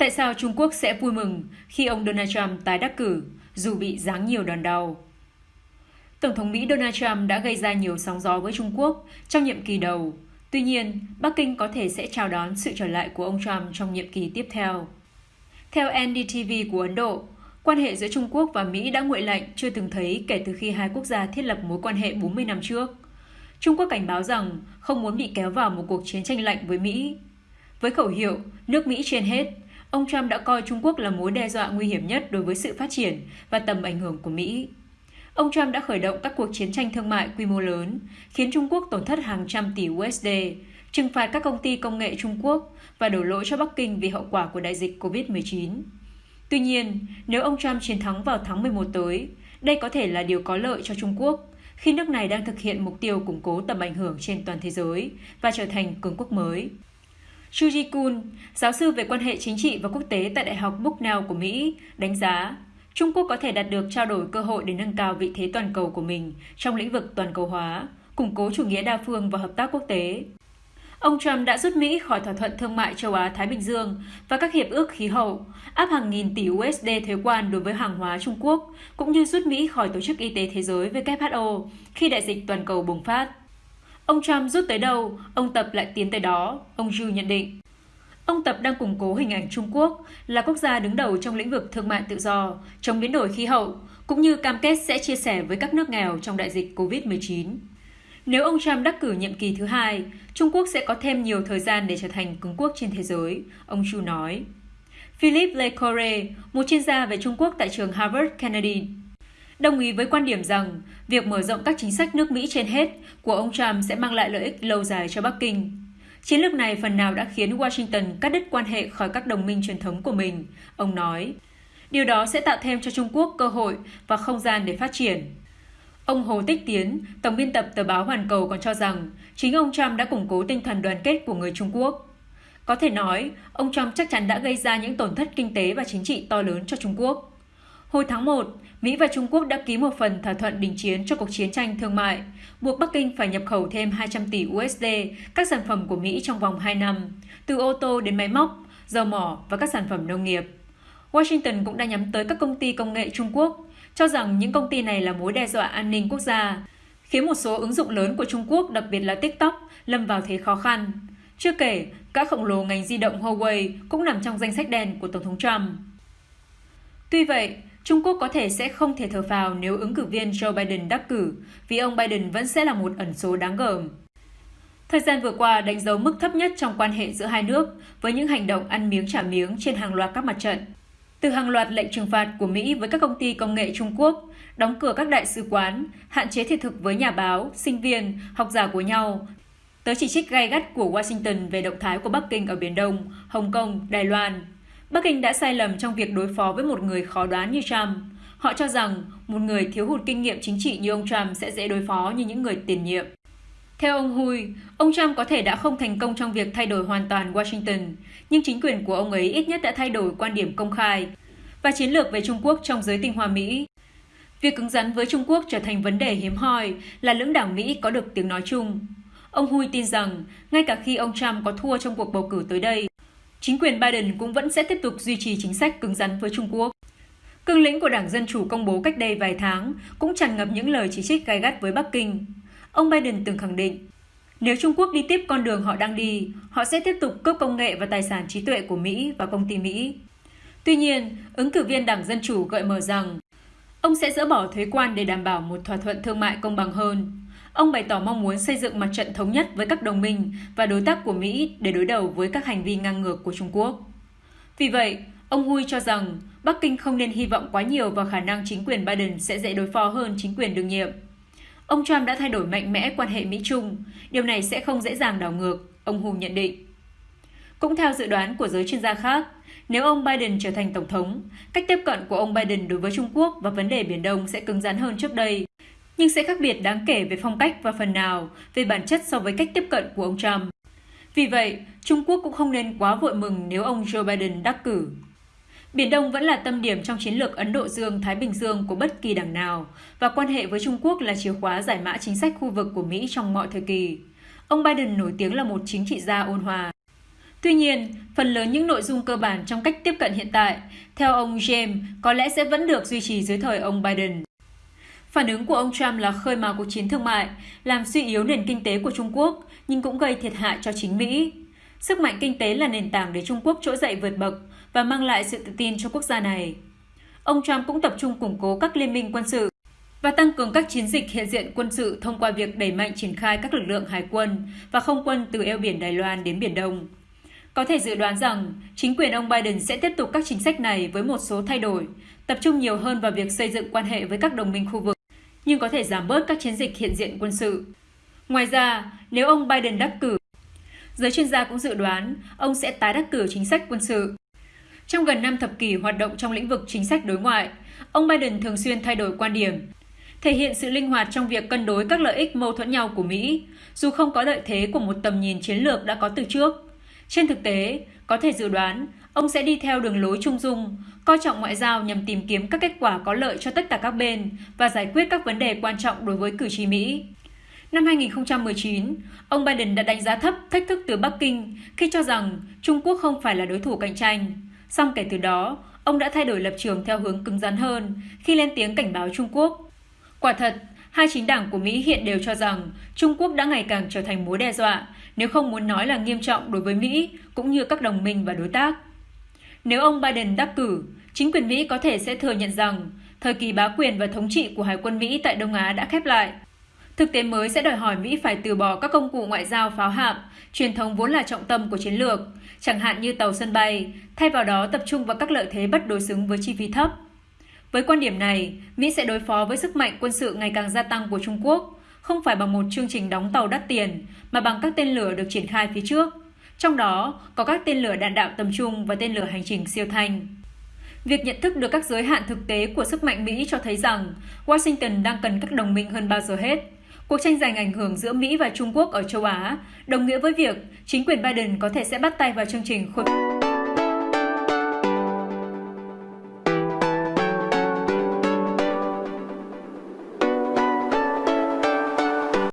Tại sao Trung Quốc sẽ vui mừng khi ông Donald Trump tái đắc cử dù bị giáng nhiều đòn đau? Tổng thống Mỹ Donald Trump đã gây ra nhiều sóng gió với Trung Quốc trong nhiệm kỳ đầu. Tuy nhiên, Bắc Kinh có thể sẽ chào đón sự trở lại của ông Trump trong nhiệm kỳ tiếp theo. Theo NDTV của Ấn Độ, quan hệ giữa Trung Quốc và Mỹ đã nguội lạnh chưa từng thấy kể từ khi hai quốc gia thiết lập mối quan hệ 40 năm trước. Trung Quốc cảnh báo rằng không muốn bị kéo vào một cuộc chiến tranh lạnh với Mỹ. Với khẩu hiệu nước Mỹ trên hết, ông Trump đã coi Trung Quốc là mối đe dọa nguy hiểm nhất đối với sự phát triển và tầm ảnh hưởng của Mỹ. Ông Trump đã khởi động các cuộc chiến tranh thương mại quy mô lớn, khiến Trung Quốc tổn thất hàng trăm tỷ USD, trừng phạt các công ty công nghệ Trung Quốc và đổ lỗi cho Bắc Kinh vì hậu quả của đại dịch COVID-19. Tuy nhiên, nếu ông Trump chiến thắng vào tháng 11 tới, đây có thể là điều có lợi cho Trung Quốc khi nước này đang thực hiện mục tiêu củng cố tầm ảnh hưởng trên toàn thế giới và trở thành cường quốc mới. Chuji Kun, giáo sư về quan hệ chính trị và quốc tế tại Đại học Bucknell của Mỹ, đánh giá Trung Quốc có thể đạt được trao đổi cơ hội để nâng cao vị thế toàn cầu của mình trong lĩnh vực toàn cầu hóa, củng cố chủ nghĩa đa phương và hợp tác quốc tế. Ông Trump đã rút Mỹ khỏi thỏa thuận thương mại châu Á-Thái Bình Dương và các hiệp ước khí hậu, áp hàng nghìn tỷ USD thuế quan đối với hàng hóa Trung Quốc, cũng như rút Mỹ khỏi Tổ chức Y tế Thế giới WHO khi đại dịch toàn cầu bùng phát. Ông Trump rút tới đâu, ông Tập lại tiến tới đó, ông Yu nhận định. Ông Tập đang củng cố hình ảnh Trung Quốc là quốc gia đứng đầu trong lĩnh vực thương mại tự do, chống biến đổi khí hậu, cũng như cam kết sẽ chia sẻ với các nước nghèo trong đại dịch COVID-19. Nếu ông Trump đắc cử nhiệm kỳ thứ hai, Trung Quốc sẽ có thêm nhiều thời gian để trở thành cường quốc trên thế giới, ông Chu nói. Philip Lecore, một chuyên gia về Trung Quốc tại trường Harvard Kennedy, đồng ý với quan điểm rằng việc mở rộng các chính sách nước Mỹ trên hết của ông Trump sẽ mang lại lợi ích lâu dài cho Bắc Kinh. Chiến lược này phần nào đã khiến Washington cắt đứt quan hệ khỏi các đồng minh truyền thống của mình, ông nói. Điều đó sẽ tạo thêm cho Trung Quốc cơ hội và không gian để phát triển. Ông Hồ Tích Tiến, tổng biên tập tờ báo Hoàn Cầu còn cho rằng chính ông Trump đã củng cố tinh thần đoàn kết của người Trung Quốc. Có thể nói, ông Trump chắc chắn đã gây ra những tổn thất kinh tế và chính trị to lớn cho Trung Quốc. Hồi tháng 1, Mỹ và Trung Quốc đã ký một phần thỏa thuận đình chiến cho cuộc chiến tranh thương mại, buộc Bắc Kinh phải nhập khẩu thêm 200 tỷ USD các sản phẩm của Mỹ trong vòng 2 năm, từ ô tô đến máy móc, dầu mỏ và các sản phẩm nông nghiệp. Washington cũng đã nhắm tới các công ty công nghệ Trung Quốc, cho rằng những công ty này là mối đe dọa an ninh quốc gia, khiến một số ứng dụng lớn của Trung Quốc, đặc biệt là TikTok, lâm vào thế khó khăn. Chưa kể, các khổng lồ ngành di động Huawei cũng nằm trong danh sách đen của Tổng thống Trump. Tuy vậy, Trung Quốc có thể sẽ không thể thở phào nếu ứng cử viên Joe Biden đắc cử, vì ông Biden vẫn sẽ là một ẩn số đáng gờm. Thời gian vừa qua đánh dấu mức thấp nhất trong quan hệ giữa hai nước với những hành động ăn miếng trả miếng trên hàng loạt các mặt trận. Từ hàng loạt lệnh trừng phạt của Mỹ với các công ty công nghệ Trung Quốc, đóng cửa các đại sứ quán, hạn chế thiết thực với nhà báo, sinh viên, học giả của nhau, tới chỉ trích gay gắt của Washington về động thái của Bắc Kinh ở Biển Đông, Hồng Kông, Đài Loan. Bắc Kinh đã sai lầm trong việc đối phó với một người khó đoán như Trump. Họ cho rằng một người thiếu hụt kinh nghiệm chính trị như ông Trump sẽ dễ đối phó như những người tiền nhiệm. Theo ông Hui, ông Trump có thể đã không thành công trong việc thay đổi hoàn toàn Washington, nhưng chính quyền của ông ấy ít nhất đã thay đổi quan điểm công khai và chiến lược về Trung Quốc trong giới tinh hoa Mỹ. Việc cứng rắn với Trung Quốc trở thành vấn đề hiếm hoi là lưỡng đảng Mỹ có được tiếng nói chung. Ông Hui tin rằng, ngay cả khi ông Trump có thua trong cuộc bầu cử tới đây, chính quyền Biden cũng vẫn sẽ tiếp tục duy trì chính sách cứng rắn với Trung Quốc. Cương lĩnh của Đảng Dân Chủ công bố cách đây vài tháng cũng tràn ngập những lời chỉ trích gai gắt với Bắc Kinh. Ông Biden từng khẳng định, nếu Trung Quốc đi tiếp con đường họ đang đi, họ sẽ tiếp tục cướp công nghệ và tài sản trí tuệ của Mỹ và công ty Mỹ. Tuy nhiên, ứng cử viên Đảng Dân Chủ gợi mở rằng ông sẽ dỡ bỏ thuế quan để đảm bảo một thỏa thuận thương mại công bằng hơn. Ông bày tỏ mong muốn xây dựng mặt trận thống nhất với các đồng minh và đối tác của Mỹ để đối đầu với các hành vi ngang ngược của Trung Quốc. Vì vậy, ông Hui cho rằng Bắc Kinh không nên hy vọng quá nhiều vào khả năng chính quyền Biden sẽ dễ đối phó hơn chính quyền đương nhiệm. Ông Trump đã thay đổi mạnh mẽ quan hệ Mỹ-Trung, điều này sẽ không dễ dàng đảo ngược, ông Hu nhận định. Cũng theo dự đoán của giới chuyên gia khác, nếu ông Biden trở thành tổng thống, cách tiếp cận của ông Biden đối với Trung Quốc và vấn đề Biển Đông sẽ cứng rắn hơn trước đây, nhưng sẽ khác biệt đáng kể về phong cách và phần nào về bản chất so với cách tiếp cận của ông Trump. Vì vậy, Trung Quốc cũng không nên quá vội mừng nếu ông Joe Biden đắc cử. Biển Đông vẫn là tâm điểm trong chiến lược Ấn Độ Dương-Thái Bình Dương của bất kỳ đảng nào, và quan hệ với Trung Quốc là chìa khóa giải mã chính sách khu vực của Mỹ trong mọi thời kỳ. Ông Biden nổi tiếng là một chính trị gia ôn hòa. Tuy nhiên, phần lớn những nội dung cơ bản trong cách tiếp cận hiện tại, theo ông James, có lẽ sẽ vẫn được duy trì dưới thời ông Biden. Phản ứng của ông Trump là khơi mào cuộc chiến thương mại, làm suy yếu nền kinh tế của Trung Quốc, nhưng cũng gây thiệt hại cho chính Mỹ. Sức mạnh kinh tế là nền tảng để Trung Quốc trỗi dậy vượt bậc và mang lại sự tự tin cho quốc gia này. Ông Trump cũng tập trung củng cố các liên minh quân sự và tăng cường các chiến dịch hiện diện quân sự thông qua việc đẩy mạnh triển khai các lực lượng hải quân và không quân từ eo biển Đài Loan đến Biển Đông. Có thể dự đoán rằng chính quyền ông Biden sẽ tiếp tục các chính sách này với một số thay đổi, tập trung nhiều hơn vào việc xây dựng quan hệ với các đồng minh khu vực, nhưng có thể giảm bớt các chiến dịch hiện diện quân sự. Ngoài ra, nếu ông Biden đắc cử, giới chuyên gia cũng dự đoán ông sẽ tái đắc cử chính sách quân sự. Trong gần 5 thập kỷ hoạt động trong lĩnh vực chính sách đối ngoại, ông Biden thường xuyên thay đổi quan điểm, thể hiện sự linh hoạt trong việc cân đối các lợi ích mâu thuẫn nhau của Mỹ, dù không có lợi thế của một tầm nhìn chiến lược đã có từ trước. Trên thực tế, có thể dự đoán ông sẽ đi theo đường lối trung dung, coi trọng ngoại giao nhằm tìm kiếm các kết quả có lợi cho tất cả các bên và giải quyết các vấn đề quan trọng đối với cử tri Mỹ. Năm 2019, ông Biden đã đánh giá thấp thách thức từ Bắc Kinh khi cho rằng Trung Quốc không phải là đối thủ cạnh tranh. Song kể từ đó, ông đã thay đổi lập trường theo hướng cứng rắn hơn khi lên tiếng cảnh báo Trung Quốc. Quả thật, hai chính đảng của Mỹ hiện đều cho rằng Trung Quốc đã ngày càng trở thành mối đe dọa, nếu không muốn nói là nghiêm trọng đối với Mỹ cũng như các đồng minh và đối tác. Nếu ông Biden đắc cử, chính quyền Mỹ có thể sẽ thừa nhận rằng thời kỳ bá quyền và thống trị của Hải quân Mỹ tại Đông Á đã khép lại. Thực tế mới sẽ đòi hỏi Mỹ phải từ bỏ các công cụ ngoại giao pháo hạm, truyền thống vốn là trọng tâm của chiến lược, chẳng hạn như tàu sân bay, thay vào đó tập trung vào các lợi thế bất đối xứng với chi phí thấp. Với quan điểm này, Mỹ sẽ đối phó với sức mạnh quân sự ngày càng gia tăng của Trung Quốc, không phải bằng một chương trình đóng tàu đắt tiền, mà bằng các tên lửa được triển khai phía trước. Trong đó, có các tên lửa đạn đạo tầm trung và tên lửa hành trình siêu thanh. Việc nhận thức được các giới hạn thực tế của sức mạnh Mỹ cho thấy rằng Washington đang cần các đồng minh hơn bao giờ hết. Cuộc tranh giành ảnh hưởng giữa Mỹ và Trung Quốc ở châu Á đồng nghĩa với việc chính quyền Biden có thể sẽ bắt tay vào chương trình khôi phục